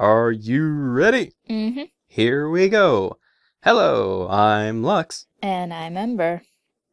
Are you ready? Mm-hmm. Here we go. Hello, I'm Lux. And I'm Ember.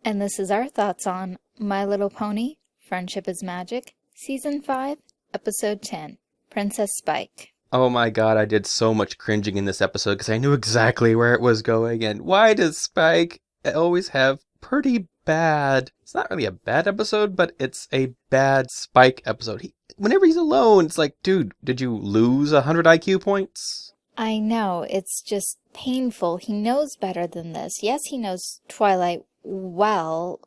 And this is our thoughts on My Little Pony, Friendship is Magic, Season 5, Episode 10, Princess Spike. Oh my god, I did so much cringing in this episode because I knew exactly where it was going. And why does Spike always have pretty bad? It's not really a bad episode, but it's a bad Spike episode. He, whenever he's alone, it's like, dude, did you lose 100 IQ points? I know, it's just painful. He knows better than this. Yes, he knows Twilight well,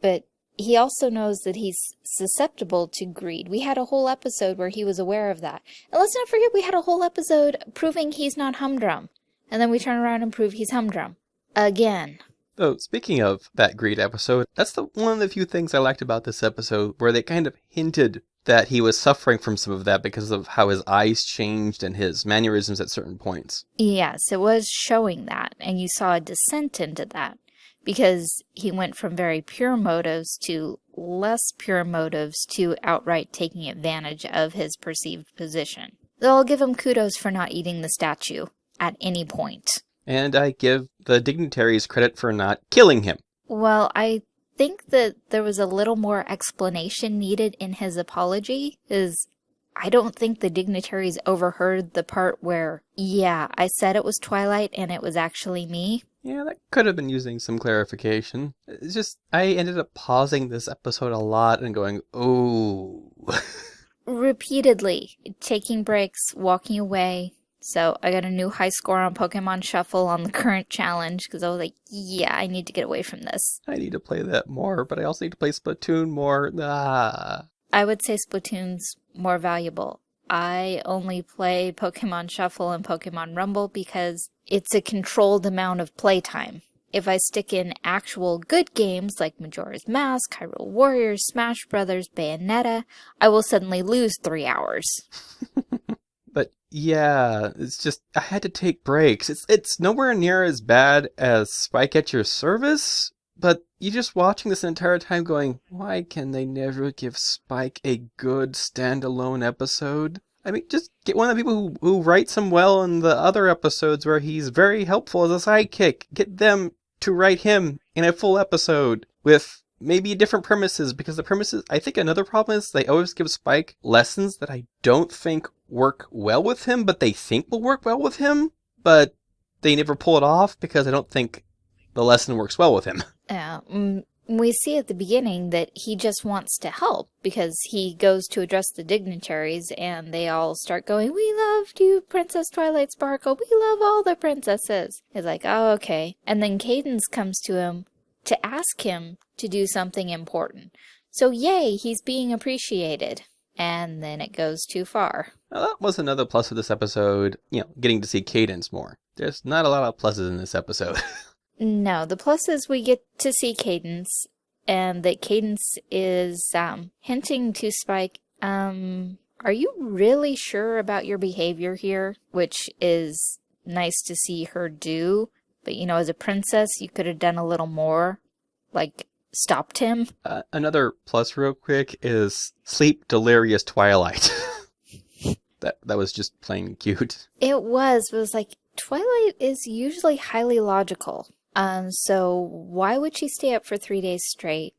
but he also knows that he's susceptible to greed. We had a whole episode where he was aware of that. And let's not forget we had a whole episode proving he's not humdrum. And then we turn around and prove he's humdrum. Again. Oh, speaking of that greed episode, that's the one of the few things I liked about this episode where they kind of hinted that he was suffering from some of that because of how his eyes changed and his mannerisms at certain points. Yes, it was showing that, and you saw a descent into that because he went from very pure motives to less pure motives to outright taking advantage of his perceived position. Though I'll give him kudos for not eating the statue at any point. And I give the dignitaries credit for not killing him. Well, I think that there was a little more explanation needed in his apology, is I don't think the dignitaries overheard the part where, yeah, I said it was Twilight and it was actually me. Yeah, that could have been using some clarification. It's just, I ended up pausing this episode a lot and going, oh. Repeatedly, taking breaks, walking away. So I got a new high score on Pokemon Shuffle on the current challenge because I was like, yeah, I need to get away from this. I need to play that more, but I also need to play Splatoon more. Ah. I would say Splatoon's more valuable. I only play Pokemon Shuffle and Pokemon Rumble because it's a controlled amount of playtime. If I stick in actual good games like Majora's Mask, Hyrule Warriors, Smash Brothers, Bayonetta, I will suddenly lose three hours. yeah, it's just I had to take breaks. It's it's nowhere near as bad as Spike at Your Service, but you're just watching this entire time going, why can they never give Spike a good standalone episode? I mean, just get one of the people who, who writes him well in the other episodes where he's very helpful as a sidekick. Get them to write him in a full episode with maybe different premises because the premises, I think another problem is they always give Spike lessons that I don't think work well with him, but they think will work well with him, but they never pull it off because I don't think the lesson works well with him. Yeah, mm, we see at the beginning that he just wants to help because he goes to address the dignitaries and they all start going, we loved you, Princess Twilight Sparkle. We love all the princesses. He's like, oh, okay. And then Cadance comes to him to ask him to do something important. So yay, he's being appreciated. And then it goes too far. Well, that was another plus of this episode, you know, getting to see Cadance more. There's not a lot of pluses in this episode. No, the plus is we get to see Cadance, and that Cadance is um, hinting to Spike, um, are you really sure about your behavior here? Which is nice to see her do, but you know, as a princess, you could have done a little more, like stopped him. Uh, another plus real quick is sleep delirious Twilight. that that was just plain cute. It was, it was like Twilight is usually highly logical. Um, so why would she stay up for three days straight?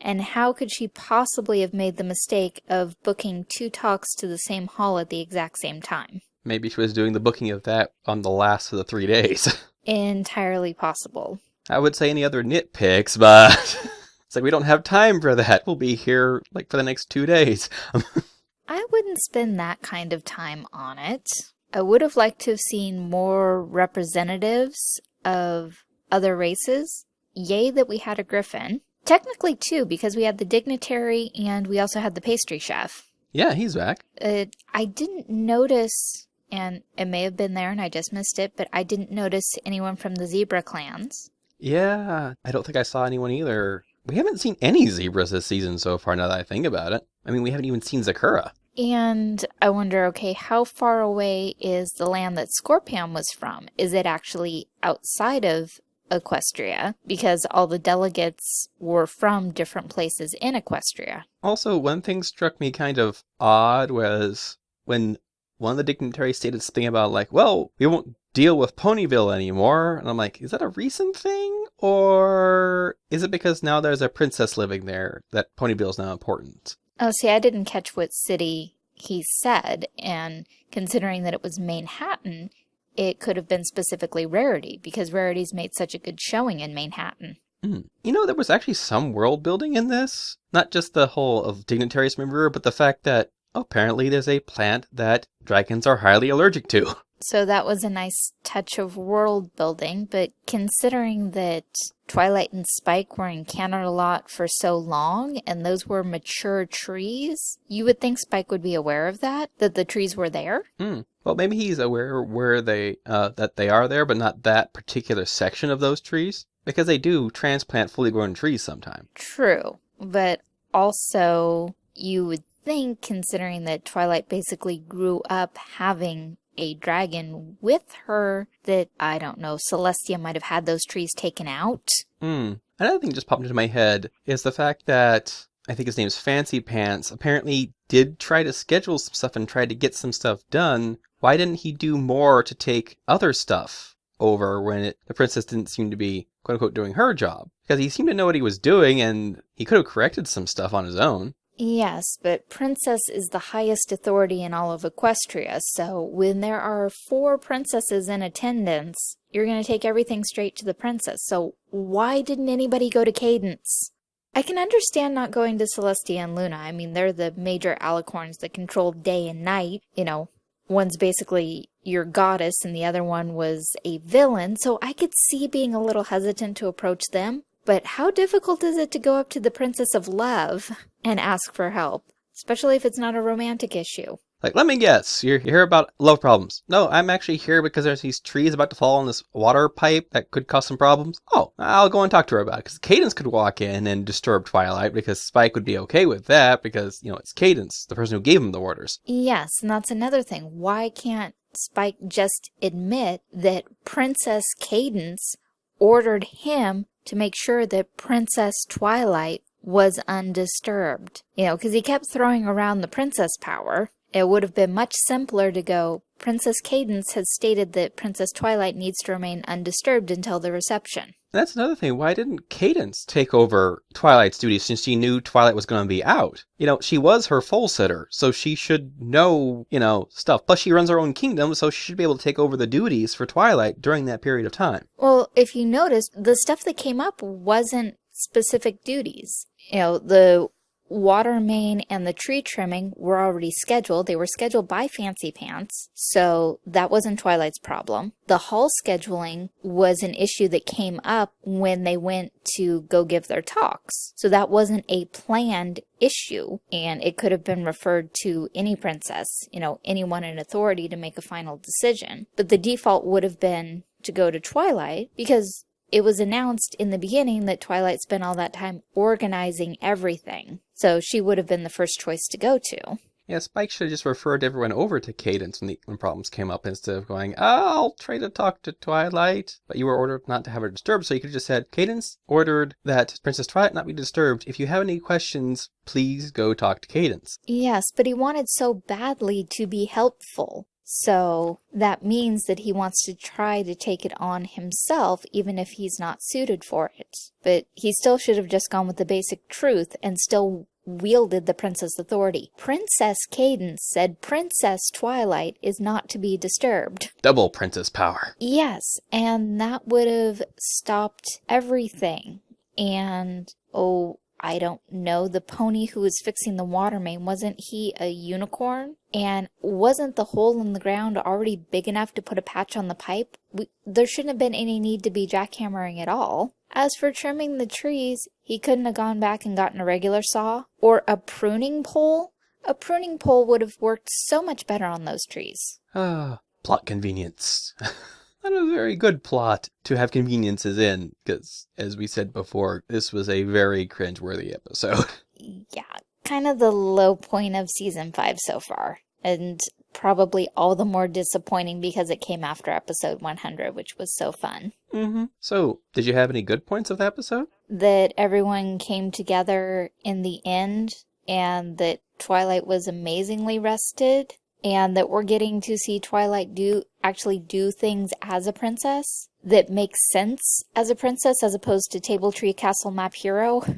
And how could she possibly have made the mistake of booking two talks to the same hall at the exact same time? Maybe she was doing the booking of that on the last of the three days. Entirely possible. I would say any other nitpicks, but it's like we don't have time for that. We'll be here like for the next two days. I wouldn't spend that kind of time on it. I would have liked to have seen more representatives of other races. Yay that we had a griffin. Technically two, because we had the dignitary and we also had the pastry chef. Yeah, he's back. Uh, I didn't notice, and it may have been there and I just missed it, but I didn't notice anyone from the zebra clans. Yeah, I don't think I saw anyone either. We haven't seen any zebras this season so far, now that I think about it. I mean, we haven't even seen Zecora. And I wonder, okay, how far away is the land that Scorpan was from? Is it actually outside of Equestria because all the delegates were from different places in Equestria. Also, one thing struck me kind of odd was when one of the dignitaries stated something about like, well, we won't deal with Ponyville anymore. And I'm like, is that a recent thing? Or is it because now there's a princess living there that Ponyville is now important? Oh, see, I didn't catch what city he said, and considering that it was Manehattan, it could have been specifically Rarity, because Rarity's made such a good showing in Manehattan. Mm. You know, there was actually some world building in this. Not just the whole of dignitaries member, but the fact that apparently there's a plant that dragons are highly allergic to. So that was a nice touch of world building, but considering that Twilight and Spike were in Canterlot for so long, and those were mature trees, you would think Spike would be aware of that, that the trees were there. Hmm. Well, maybe he's aware where they uh, that they are there, but not that particular section of those trees, because they do transplant fully grown trees sometime. True, but also you would think, considering that Twilight basically grew up having a dragon with her that, I don't know, Celestia might have had those trees taken out. Hmm. Another thing just popped into my head is the fact that I think his name's Fancy Pants apparently did try to schedule some stuff and tried to get some stuff done. Why didn't he do more to take other stuff over when it, the princess didn't seem to be quote unquote doing her job? Because he seemed to know what he was doing and he could have corrected some stuff on his own. Yes, but Princess is the highest authority in all of Equestria, so when there are four princesses in attendance, you're going to take everything straight to the princess. So why didn't anybody go to Cadance? I can understand not going to Celestia and Luna. I mean, they're the major alicorns that control day and night. You know, one's basically your goddess and the other one was a villain, so I could see being a little hesitant to approach them. But how difficult is it to go up to the Princess of Love and ask for help? Especially if it's not a romantic issue. Like, let me guess, you're here about love problems. No, I'm actually here because there's these trees about to fall on this water pipe that could cause some problems. Oh, I'll go and talk to her about it. Because Cadance could walk in and disturb Twilight because Spike would be okay with that because, you know, it's Cadance, the person who gave him the orders. Yes, and that's another thing. Why can't Spike just admit that Princess Cadance ordered him to make sure that Princess Twilight was undisturbed. You know, because he kept throwing around the princess power. It would have been much simpler to go, Princess Cadance has stated that Princess Twilight needs to remain undisturbed until the reception. That's another thing. Why didn't Cadance take over Twilight's duties since she knew Twilight was going to be out? You know, she was her foal sitter, so she should know, you know, stuff. Plus, she runs her own kingdom, so she should be able to take over the duties for Twilight during that period of time. Well, if you notice, the stuff that came up wasn't specific duties. You know, the water main and the tree trimming were already scheduled. They were scheduled by Fancy Pants, so that wasn't Twilight's problem. The hall scheduling was an issue that came up when they went to go give their talks. So that wasn't a planned issue, and it could have been referred to any princess, you know, anyone in authority to make a final decision. But the default would have been to go to Twilight because it was announced in the beginning that Twilight spent all that time organizing everything, so she would have been the first choice to go to. Yeah, Spike should have just referred everyone over to Cadance when, the, when problems came up instead of going, oh, I'll try to talk to Twilight. But you were ordered not to have her disturbed, so you could have just said, Cadance ordered that Princess Twilight not be disturbed. If you have any questions, please go talk to Cadance. Yes, but he wanted so badly to be helpful. So that means that he wants to try to take it on himself, even if he's not suited for it. But he still should have just gone with the basic truth and still wielded the princess authority. Princess Cadance said Princess Twilight is not to be disturbed. Double princess power. Yes, and that would have stopped everything. And, oh, I don't know, the pony who was fixing the water main, wasn't he a unicorn? And wasn't the hole in the ground already big enough to put a patch on the pipe? We, there shouldn't have been any need to be jackhammering at all. As for trimming the trees, he couldn't have gone back and gotten a regular saw or a pruning pole. A pruning pole would have worked so much better on those trees. Ah, plot convenience. Not a very good plot to have conveniences in, because, as we said before, this was a very cringeworthy episode. Yeah, kind of the low point of season five so far. And probably all the more disappointing because it came after episode 100, which was so fun. Mm-hmm. So, did you have any good points of the episode? That everyone came together in the end and that Twilight was amazingly rested and that we're getting to see Twilight do actually do things as a princess that make sense as a princess as opposed to Table Tree Castle Map hero.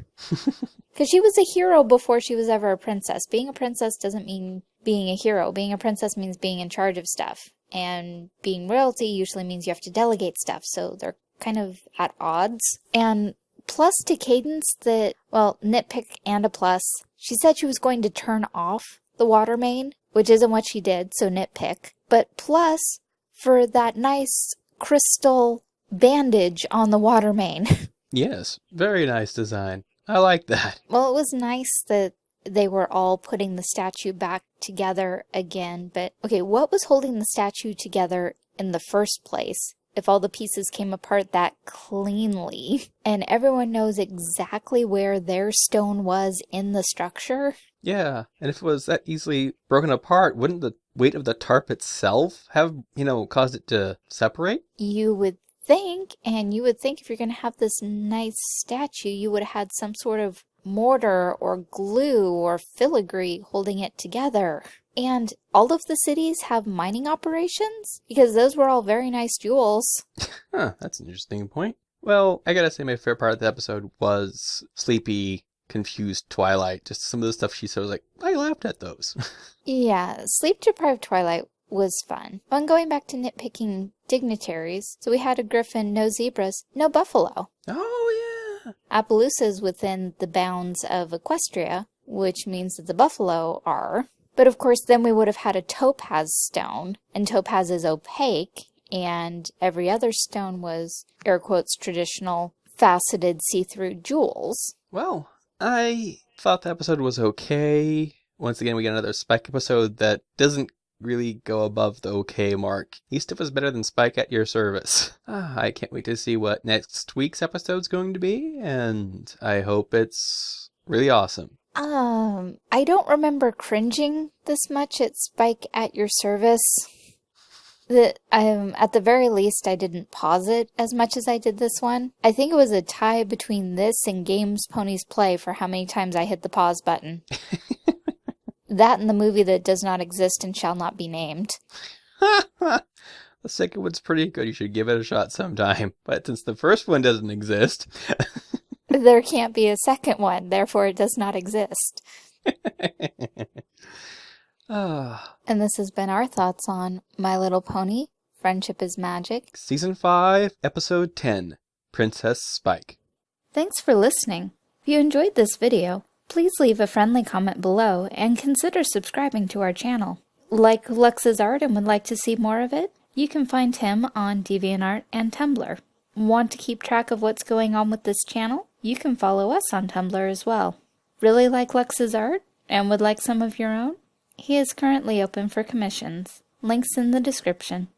Because she was a hero before she was ever a princess. Being a princess doesn't mean being a hero. Being a princess means being in charge of stuff. And being royalty usually means you have to delegate stuff. So they're kind of at odds. And plus to Cadance that, well, nitpick and a plus, she said she was going to turn off the water main, which isn't what she did, so nitpick. But plus, for that nice crystal bandage on the water main. Yes, very nice design. I like that. well, it was nice that they were all putting the statue back together again, but okay, what was holding the statue together in the first place? If all the pieces came apart that cleanly, and everyone knows exactly where their stone was in the structure. Yeah, and if it was that easily broken apart, wouldn't the weight of the tarp itself have, you know, caused it to separate? You would think, and you would think if you're going to have this nice statue, you would have had some sort of mortar or glue or filigree holding it together. And all of the cities have mining operations? Because those were all very nice jewels. Huh, that's an interesting point. Well, I gotta say my favorite part of the episode was sleepy, confused Twilight. Just some of the stuff she said was like, I laughed at those. yeah, sleep deprived Twilight was fun. On going back to nitpicking dignitaries, so we had a griffin, no zebras, no buffalo. Oh, yeah. Appaloosa is within the bounds of Equestria, which means that the buffalo are. But of course, then we would have had a topaz stone, and topaz is opaque, and every other stone was, air quotes, traditional faceted see-through jewels. Well, I thought the episode was okay. Once again, we get another Spike episode that doesn't really go above the okay mark. East of was better than Spike at your service. Ah, I can't wait to see what next week's episode's going to be, and I hope it's really awesome. Um, I don't remember cringing this much at Spike at your service. The, um, at the very least, I didn't pause it as much as I did this one. I think it was a tie between this and Games Ponies Play for how many times I hit the pause button. that and the movie that does not exist and shall not be named. the second one's pretty good. You should give it a shot sometime. But since the first one doesn't exist, there can't be a second one, therefore it does not exist. Ah. and this has been our thoughts on My Little Pony, Friendship is Magic. Season 5, Episode 10, Princess Spike. Thanks for listening. If you enjoyed this video, please leave a friendly comment below and consider subscribing to our channel. Like Lux's art and would like to see more of it? You can find him on DeviantArt and Tumblr. Want to keep track of what's going on with this channel? You can follow us on Tumblr as well. Really like Lux's art and would like some of your own? He is currently open for commissions. Links in the description.